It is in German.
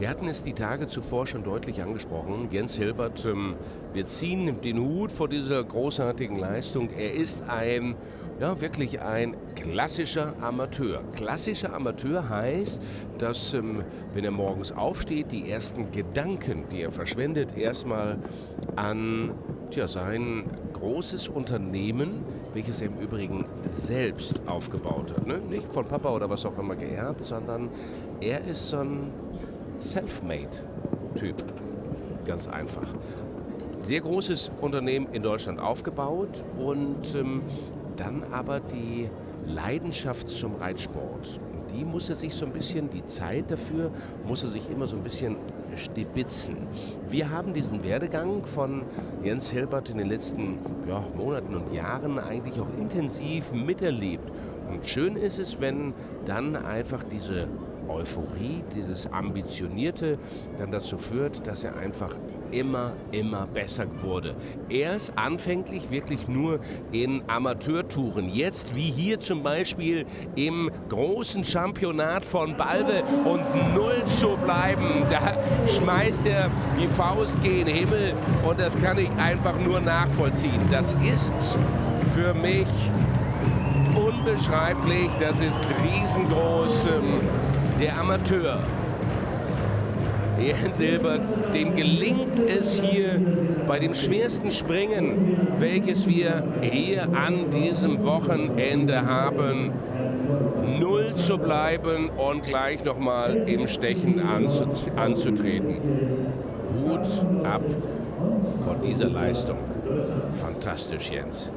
Wir hatten es die Tage zuvor schon deutlich angesprochen. Jens Hilbert, ähm, wir ziehen den Hut vor dieser großartigen Leistung. Er ist ein, ja, wirklich ein klassischer Amateur. Klassischer Amateur heißt, dass, ähm, wenn er morgens aufsteht, die ersten Gedanken, die er verschwendet, erstmal an tja, sein großes Unternehmen, welches er im Übrigen selbst aufgebaut hat. Ne? Nicht von Papa oder was auch immer geerbt, sondern er ist so ein Selfmade-Typ. Ganz einfach. Sehr großes Unternehmen in Deutschland aufgebaut und ähm, dann aber die Leidenschaft zum Reitsport. Die muss er sich so ein bisschen, die Zeit dafür, muss er sich immer so ein bisschen stibitzen. Wir haben diesen Werdegang von Jens Hilbert in den letzten ja, Monaten und Jahren eigentlich auch intensiv miterlebt. Und schön ist es, wenn dann einfach diese Euphorie, dieses Ambitionierte dann dazu führt, dass er einfach immer, immer besser wurde. Erst anfänglich wirklich nur in Amateurtouren. Jetzt wie hier zum Beispiel im großen Championat von Balve und null zu bleiben. Da schmeißt er die Faust den Himmel und das kann ich einfach nur nachvollziehen. Das ist für mich unbeschreiblich, das ist riesengroß. Ähm, der Amateur. Jens Silbert, dem gelingt es hier bei dem schwersten Springen, welches wir hier an diesem Wochenende haben, null zu bleiben und gleich nochmal im Stechen anzutreten. Hut ab von dieser Leistung. Fantastisch, Jens.